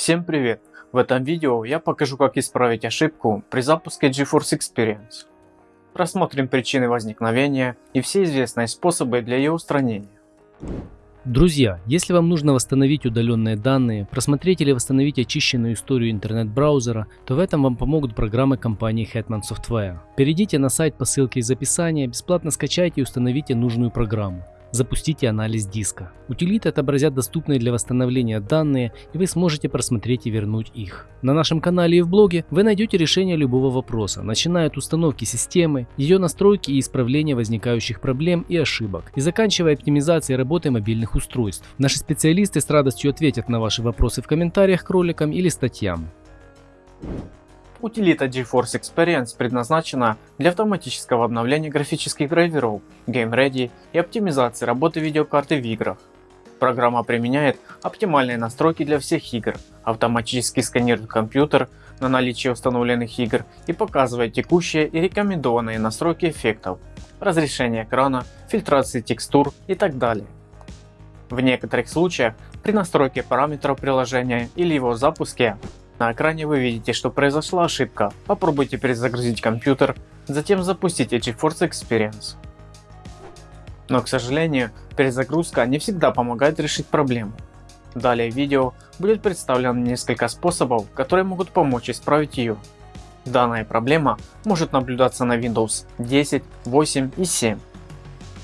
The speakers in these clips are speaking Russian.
Всем привет! В этом видео я покажу как исправить ошибку при запуске GeForce Experience. Рассмотрим причины возникновения и все известные способы для ее устранения. Друзья, если вам нужно восстановить удаленные данные, просмотреть или восстановить очищенную историю интернет-браузера, то в этом вам помогут программы компании Hetman Software. Перейдите на сайт по ссылке из описания, бесплатно скачайте и установите нужную программу. Запустите анализ диска. Утилиты отобразят доступные для восстановления данные и вы сможете просмотреть и вернуть их. На нашем канале и в блоге вы найдете решение любого вопроса, начиная от установки системы, ее настройки и исправления возникающих проблем и ошибок, и заканчивая оптимизацией работы мобильных устройств. Наши специалисты с радостью ответят на ваши вопросы в комментариях к роликам или статьям. Утилита GeForce Experience предназначена для автоматического обновления графических драйверов, Game и оптимизации работы видеокарты в играх. Программа применяет оптимальные настройки для всех игр, автоматически сканирует компьютер на наличие установленных игр и показывает текущие и рекомендованные настройки эффектов, разрешение экрана, фильтрации текстур и так далее. В некоторых случаях при настройке параметров приложения или его запуске на экране вы видите, что произошла ошибка. Попробуйте перезагрузить компьютер, затем запустите GeForce Experience. Но к сожалению, перезагрузка не всегда помогает решить проблему. Далее в видео будет представлено несколько способов, которые могут помочь исправить ее. Данная проблема может наблюдаться на Windows 10, 8 и 7.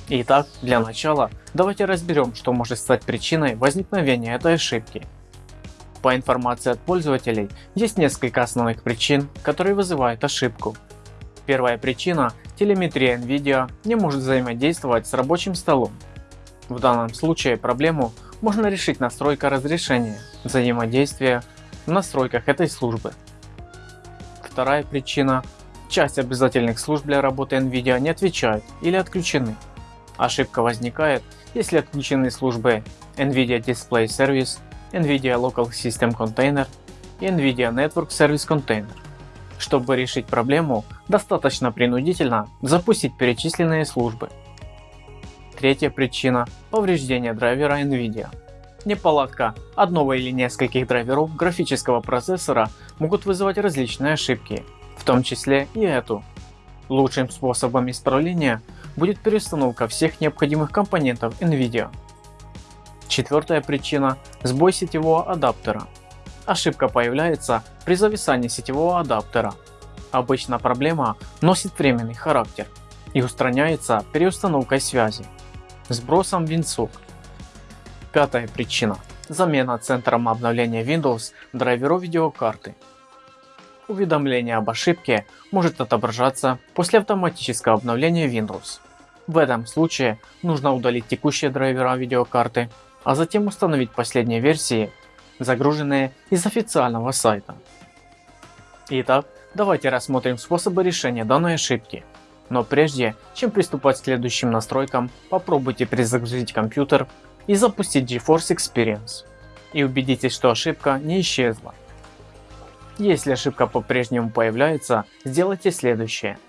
Итак, для начала давайте разберем, что может стать причиной возникновения этой ошибки. По информации от пользователей, есть несколько основных причин, которые вызывают ошибку. Первая причина – телеметрия NVIDIA не может взаимодействовать с рабочим столом. В данном случае проблему можно решить настройка разрешения взаимодействия в настройках этой службы. Вторая причина – часть обязательных служб для работы NVIDIA не отвечают или отключены. Ошибка возникает, если отключены службы NVIDIA Display Service NVIDIA Local System Container и NVIDIA Network Service Container. Чтобы решить проблему, достаточно принудительно запустить перечисленные службы. Третья причина – повреждение драйвера NVIDIA. Неполадка одного или нескольких драйверов графического процессора могут вызывать различные ошибки, в том числе и эту. Лучшим способом исправления будет переустановка всех необходимых компонентов NVIDIA. Четвертая причина – сбой сетевого адаптера. Ошибка появляется при зависании сетевого адаптера. Обычно проблема носит временный характер и устраняется переустановкой связи, сбросом винсок. Пятая причина – замена центром обновления Windows драйверов видеокарты. Уведомление об ошибке может отображаться после автоматического обновления Windows. В этом случае нужно удалить текущие драйвера видеокарты а затем установить последние версии, загруженные из официального сайта. Итак, давайте рассмотрим способы решения данной ошибки. Но прежде, чем приступать к следующим настройкам, попробуйте перезагрузить компьютер и запустить GeForce Experience. И убедитесь, что ошибка не исчезла. Если ошибка по-прежнему появляется, сделайте следующее.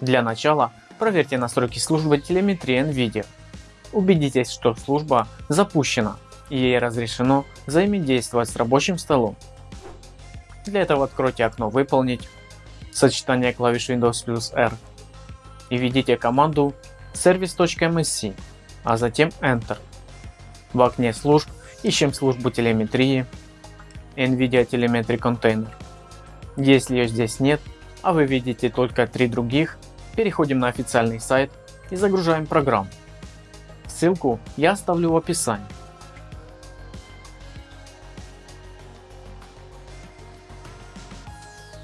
Для начала проверьте настройки службы телеметрии NVIDIA Убедитесь, что служба запущена и ей разрешено взаимодействовать с рабочим столом. Для этого откройте окно «Выполнить», сочетание клавиш Windows плюс R и введите команду service.msc, а затем Enter. В окне служб ищем службу телеметрии NVIDIA Telemetry Container. Если ее здесь нет, а вы видите только три других, переходим на официальный сайт и загружаем программу. Ссылку я оставлю в описании.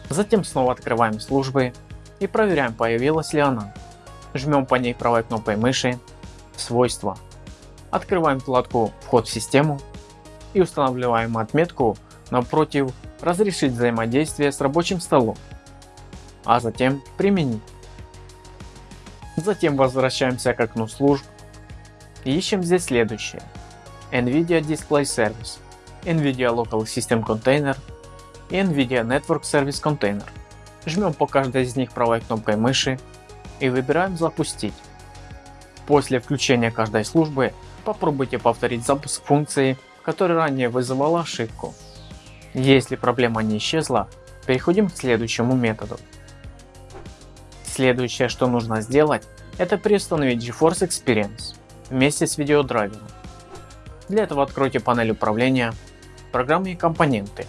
Затем снова открываем службы и проверяем появилась ли она. Жмем по ней правой кнопкой мыши «Свойства». Открываем вкладку «Вход в систему» и устанавливаем отметку напротив «Разрешить взаимодействие с рабочим столом», а затем «Применить». Затем возвращаемся к окну служб ищем здесь следующее. NVIDIA Display Service, NVIDIA Local System Container и NVIDIA Network Service Container. Жмем по каждой из них правой кнопкой мыши и выбираем запустить. После включения каждой службы попробуйте повторить запуск функции, которая ранее вызывала ошибку. Если проблема не исчезла, переходим к следующему методу. Следующее, что нужно сделать, это переустановить GeForce Experience вместе с видеодрайвером. Для этого откройте панель управления, программы и компоненты.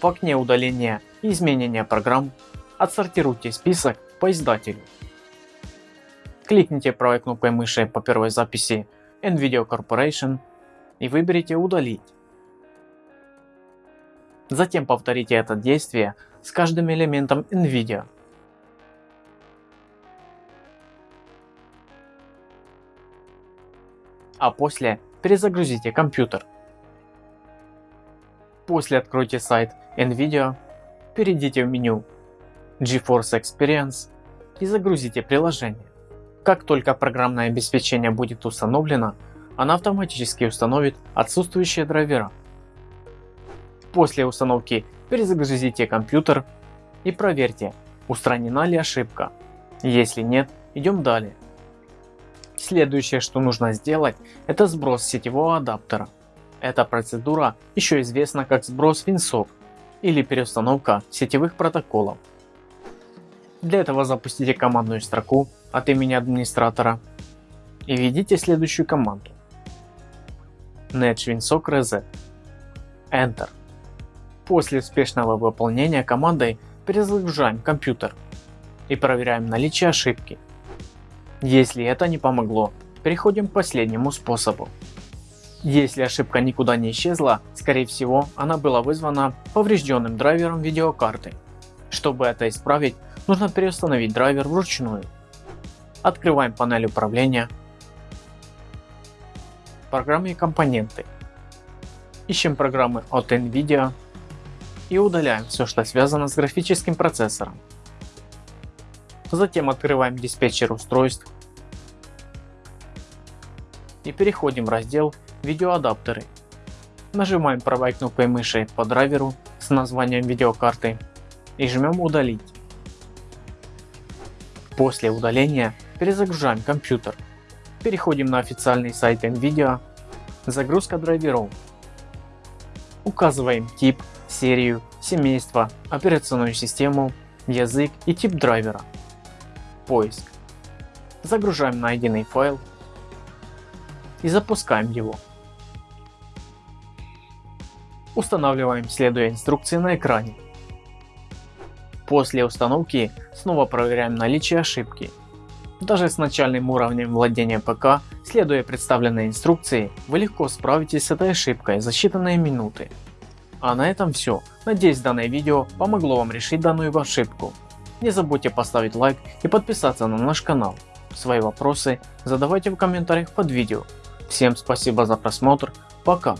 В окне удаления и изменения программ отсортируйте список по издателю. Кликните правой кнопкой мыши по первой записи NVIDIA Corporation и выберите удалить. Затем повторите это действие с каждым элементом NVIDIA. А после перезагрузите компьютер. После откройте сайт NVIDIA, перейдите в меню GeForce Experience и загрузите приложение. Как только программное обеспечение будет установлено, она автоматически установит отсутствующие драйвера. После установки перезагрузите компьютер и проверьте, устранена ли ошибка. Если нет, идем далее. Следующее, что нужно сделать, это сброс сетевого адаптера. Эта процедура еще известна как сброс винсов или переустановка сетевых протоколов. Для этого запустите командную строку от имени администратора и введите следующую команду netwinsock reset Enter. После успешного выполнения командой перезагружаем компьютер и проверяем наличие ошибки. Если это не помогло, переходим к последнему способу. Если ошибка никуда не исчезла, скорее всего она была вызвана поврежденным драйвером видеокарты. Чтобы это исправить, нужно переустановить драйвер вручную. Открываем панель управления, программы и компоненты. Ищем программы от NVIDIA и удаляем все, что связано с графическим процессором. Затем открываем диспетчер устройств и переходим в раздел видеоадаптеры. Нажимаем правой кнопкой мыши по драйверу с названием видеокарты и жмем удалить. После удаления перезагружаем компьютер. Переходим на официальный сайт NVIDIA, загрузка драйверов. Указываем тип, серию, семейство, операционную систему, язык и тип драйвера. Поиск. Загружаем найденный файл и запускаем его. Устанавливаем следуя инструкции на экране. После установки снова проверяем наличие ошибки. Даже с начальным уровнем владения ПК, следуя представленной инструкции, вы легко справитесь с этой ошибкой за считанные минуты. А на этом все. Надеюсь данное видео помогло вам решить данную ошибку. Не забудьте поставить лайк и подписаться на наш канал. Свои вопросы задавайте в комментариях под видео. Всем спасибо за просмотр, пока.